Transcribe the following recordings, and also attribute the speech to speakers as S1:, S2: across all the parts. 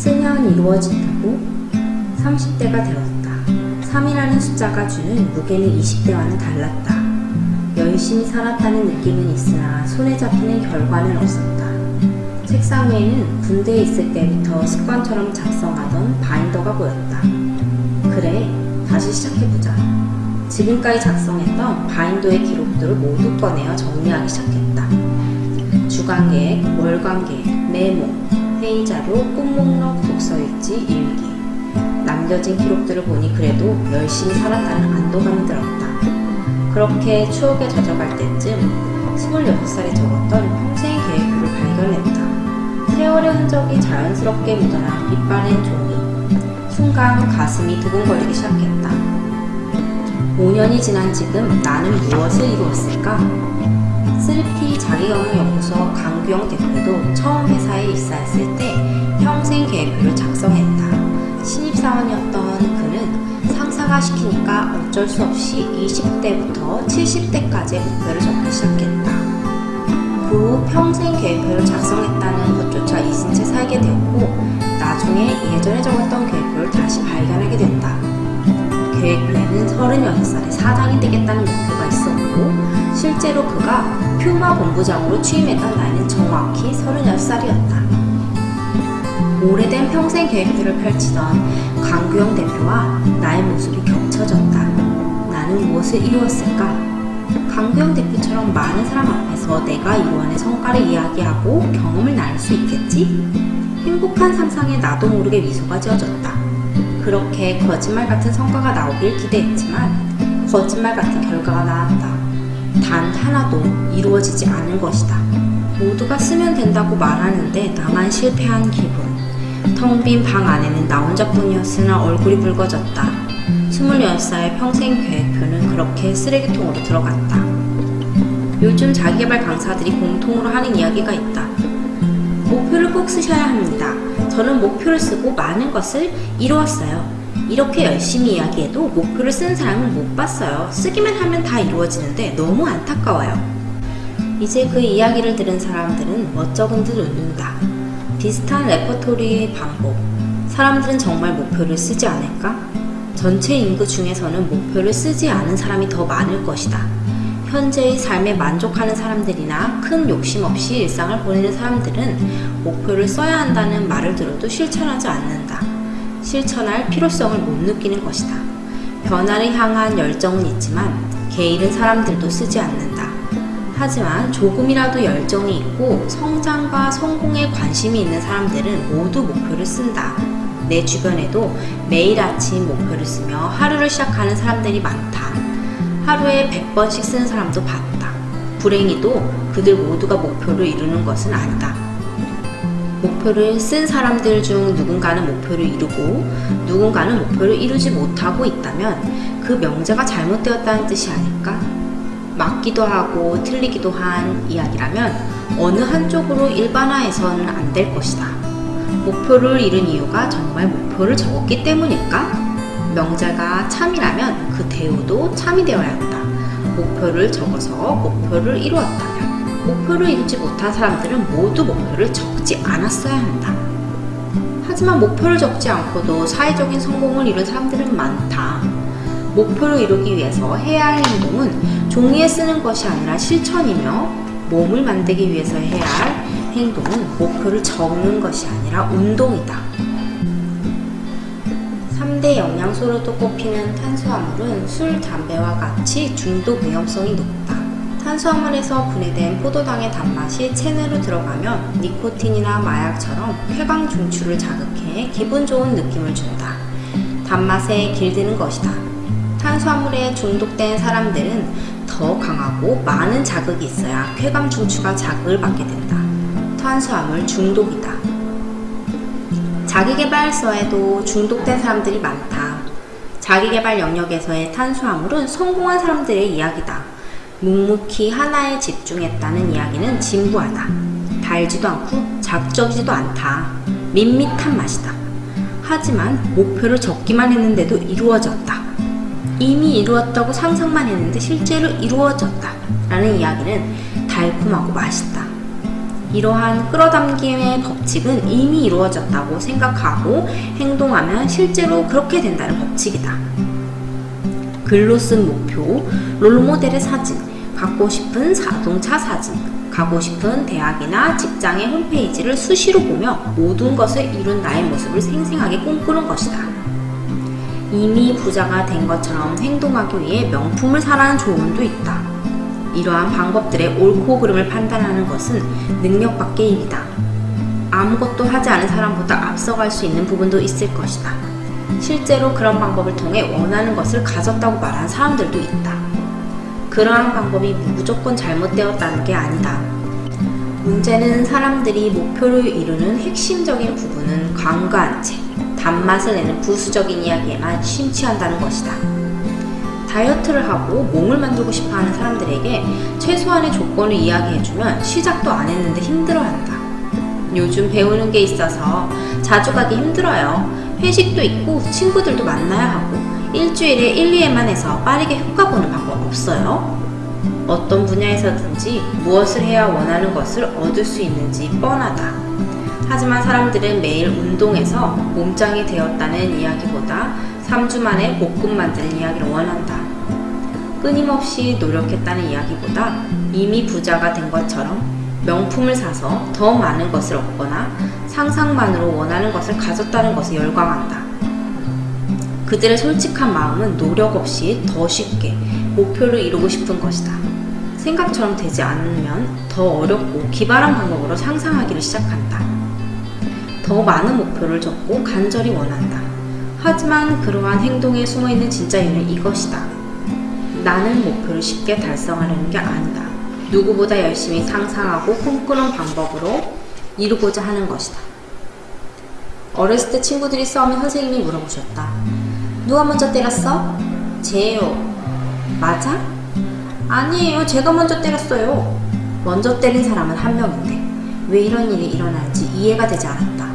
S1: 쓰면 이루어진다고 30대가 되었다. 3이라는 숫자가 주는 무게는 20대와는 달랐다. 열심히 살았다는 느낌은 있으나 손에 잡히는 결과는 없었다. 책상 위에는 군대에 있을 때부터 습관처럼 작성하던 바인더가 보였다. 그래, 다시 시작해보자. 지금까지 작성했던 바인더의 기록들을 모두 꺼내어 정리하기 시작했다. 주간계획, 월간계획, 메모, 회의자료, 꿈목록, 독서일지, 일기. 남겨진 기록들을 보니 그래도 열심히 살았다는 안도감이 들었다. 그렇게 추억에 젖어갈 때쯤 26살에 적었던 평생 계획표를 발견했다. 세월의 흔적이 자연스럽게 묻어난 빛바랜 종이. 순간 가슴이 두근거리기 시작했다. 5년이 지난 지금 나는 무엇을 이루었을까? 3P 자기업무연구소 강규영 대표도 처음 회사에 입사했을 때 평생 계획표를 작성했다. 신입사원이었던 그는 상사가 시키니까 어쩔 수 없이 20대부터 70대까지의 목표를 적기 시작했다. 그 후 평생 계획표를 작성했다는 것조차 잊은 채 살게 되었고 나중에 예전에 적었던 계획표를 다시 발견하게 된다. 계획표에는 36살에 사장이 되겠다는 목표가 있었고 실제로 그가 퓨마 본부장으로 취임했던 나이는 정확히 36살이었다. 오래된 평생 계획표를 펼치던 강규영 대표와 나의 모습이 겹쳐졌다. 나는 무엇을 이루었을까? 강규영 대표처럼 많은 사람 앞에서 내가 이루어낸 성과를 이야기하고 경험을 나눌 수 있겠지? 행복한 상상에 나도 모르게 미소가 지어졌다. 그렇게 거짓말 같은 성과가 나오길 기대했지만 거짓말 같은 결과가 나왔다. 단 하나도 이루어지지 않은 것이다. 모두가 쓰면 된다고 말하는데 나만 실패한 기분. 텅 빈 방 안에는 나 혼자뿐이었으나 얼굴이 붉어졌다. 26살 평생 계획표는 그렇게 쓰레기통으로 들어갔다. 요즘 자기개발 강사들이 공통으로 하는 이야기가 있다. 목표를 꼭 쓰셔야 합니다. 저는 목표를 쓰고 많은 것을 이루었어요. 이렇게 열심히 이야기해도 목표를 쓴 사람은 못 봤어요. 쓰기만 하면 다 이루어지는데 너무 안타까워요. 이제 그 이야기를 들은 사람들은 멋쩍은 듯 웃는다. 비슷한 레퍼토리의 반복. 사람들은 정말 목표를 쓰지 않을까? 전체 인구 중에서는 목표를 쓰지 않은 사람이 더 많을 것이다. 현재의 삶에 만족하는 사람들이나 큰 욕심 없이 일상을 보내는 사람들은 목표를 써야 한다는 말을 들어도 실천하지 않는다. 실천할 필요성을 못 느끼는 것이다. 변화를 향한 열정은 있지만 게으른 사람들도 쓰지 않는다. 하지만 조금이라도 열정이 있고 성장과 성공에 관심이 있는 사람들은 모두 목표를 쓴다. 내 주변에도 매일 아침 목표를 쓰며 하루를 시작하는 사람들이 많다. 하루에 100번씩 쓰는 사람도 봤다. 불행히도 그들 모두가 목표를 이루는 것은 아니다. 목표를 쓴 사람들 중 누군가는 목표를 이루고 누군가는 목표를 이루지 못하고 있다면 그 명제가 잘못되었다는 뜻이 아닐까? 맞기도 하고 틀리기도 한 이야기라면 어느 한쪽으로 일반화해서는 안 될 것이다. 목표를 이룬 이유가 정말 목표를 적었기 때문일까? 명제가 참이라면 그 대우도 참이 되어야 한다. 목표를 적어서 목표를 이루었다면 목표를 이루지 못한 사람들은 모두 목표를 적지 않았어야 한다. 하지만 목표를 적지 않고도 사회적인 성공을 이룬 사람들은 많다. 목표를 이루기 위해서 해야 할 행동은 종이에 쓰는 것이 아니라 실천이며 몸을 만들기 위해서 해야 할 행동은 목표를 적는 것이 아니라 운동이다. 3대 영양소로도 꼽히는 탄수화물은 술, 담배와 같이 중독 위험성이 높다. 탄수화물에서 분해된 포도당의 단맛이 체내로 들어가면 니코틴이나 마약처럼 쾌강 중추를 자극해 기분 좋은 느낌을 준다. 단맛에 길드는 것이다. 탄수화물에 중독된 사람들은 더 강하고 많은 자극이 있어야 쾌감 중추가 자극을 받게 된다. 탄수화물 중독이다. 자기개발서에도 중독된 사람들이 많다. 자기개발 영역에서의 탄수화물은 성공한 사람들의 이야기다. 묵묵히 하나에 집중했다는 이야기는 진부하다. 달지도 않고 자극적이지도 않다. 밋밋한 맛이다. 하지만 목표를 적기만 했는데도 이루어졌다. 이미 이루었다고 상상만 했는데 실제로 이루어졌다. 라는 이야기는 달콤하고 맛있다. 이러한 끌어당김의 법칙은 이미 이루어졌다고 생각하고 행동하면 실제로 그렇게 된다는 법칙이다. 글로 쓴 목표, 롤모델의 사진, 갖고 싶은 자동차 사진, 가고 싶은 대학이나 직장의 홈페이지를 수시로 보며 모든 것을 이룬 나의 모습을 생생하게 꿈꾸는 것이다. 이미 부자가 된 것처럼 행동하기 위해 명품을 사라는 조언도 있다. 이러한 방법들의 옳고 그름을 판단하는 것은 능력 밖의 일이다. 아무것도 하지 않은 사람보다 앞서갈 수 있는 부분도 있을 것이다. 실제로 그런 방법을 통해 원하는 것을 가졌다고 말하는 사람들도 있다. 그러한 방법이 무조건 잘못되었다는 게 아니다. 문제는 사람들이 목표를 이루는 핵심적인 부분은 광고한 채 단맛을 내는 부수적인 이야기에만 심취한다는 것이다. 다이어트를 하고 몸을 만들고 싶어 하는 사람들에게 최소한의 조건을 이야기해주면 시작도 안 했는데 힘들어한다. 요즘 배우는 게 있어서 자주 가기 힘들어요. 회식도 있고 친구들도 만나야 하고 일주일에 1, 2회만 해서 빠르게 효과 보는 방법 없어요? 어떤 분야에서든지 무엇을 해야 원하는 것을 얻을 수 있는지 뻔하다. 하지만 사람들은 매일 운동해서 몸짱이 되었다는 이야기보다 3주 만에 볶음 만드는 이야기를 원한다. 끊임없이 노력했다는 이야기보다 이미 부자가 된 것처럼 명품을 사서 더 많은 것을 얻거나 상상만으로 원하는 것을 가졌다는 것에 열광한다. 그들의 솔직한 마음은 노력 없이 더 쉽게 목표를 이루고 싶은 것이다. 생각처럼 되지 않으면 더 어렵고 기발한 방법으로 상상하기를 시작한다. 더 많은 목표를 적고 간절히 원한다. 하지만 그러한 행동에 숨어있는 진짜 이유는 이것이다. 나는 목표를 쉽게 달성하려는 게 아니다. 누구보다 열심히 상상하고 꿈꾸는 방법으로 이루고자 하는 것이다. 어렸을 때 친구들이 싸우면 선생님이 물어보셨다. 누가 먼저 때렸어? 쟤요. 맞아? 아니에요. 제가 먼저 때렸어요. 먼저 때린 사람은 한 명인데 왜 이런 일이 일어나는지 이해가 되지 않았다.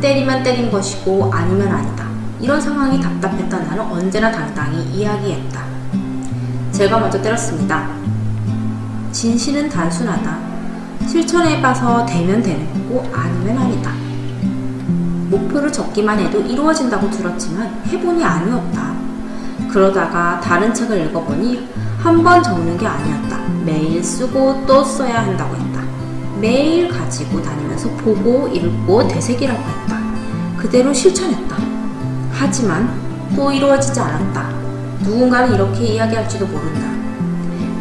S1: 때리면 때린 것이고 아니면 아니다. 이런 상황이 답답했던 나는 언제나 당당히 이야기했다. 제가 먼저 때렸습니다. 진실은 단순하다. 실천해봐서 되면 되는 거고 아니면 아니다. 목표를 적기만 해도 이루어진다고 들었지만 해보니 아니었다. 그러다가 다른 책을 읽어보니 한 번 적는 게 아니었다. 매일 쓰고 또 써야 한다고 했다. 매일 가지고 다니면서 보고 읽고 되새기라고 했다. 그대로 실천했다. 하지만 또 이루어지지 않았다. 누군가는 이렇게 이야기할지도 모른다.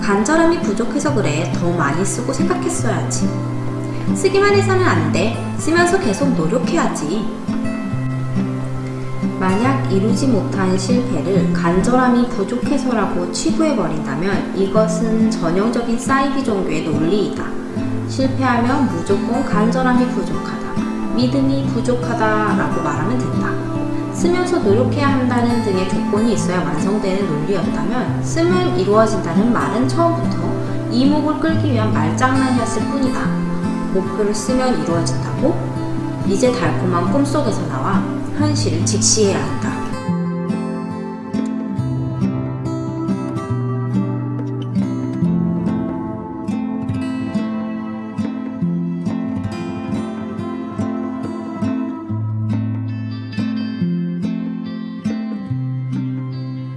S1: 간절함이 부족해서 그래. 더 많이 쓰고 생각했어야지. 쓰기만 해서는 안 돼. 쓰면서 계속 노력해야지. 만약 이루지 못한 실패를 간절함이 부족해서라고 치부해버린다면 이것은 전형적인 사이비 종교의 논리이다. 실패하면 무조건 간절함이 부족하다, 믿음이 부족하다 라고 말하면 된다. 쓰면서 노력해야 한다는 등의 조건이 있어야 완성되는 논리였다면 쓰면 이루어진다는 말은 처음부터 이목을 끌기 위한 말장난이었을 뿐이다. 목표를 쓰면 이루어진다고? 이제 달콤한 꿈속에서 나와 현실을 직시해야 한다.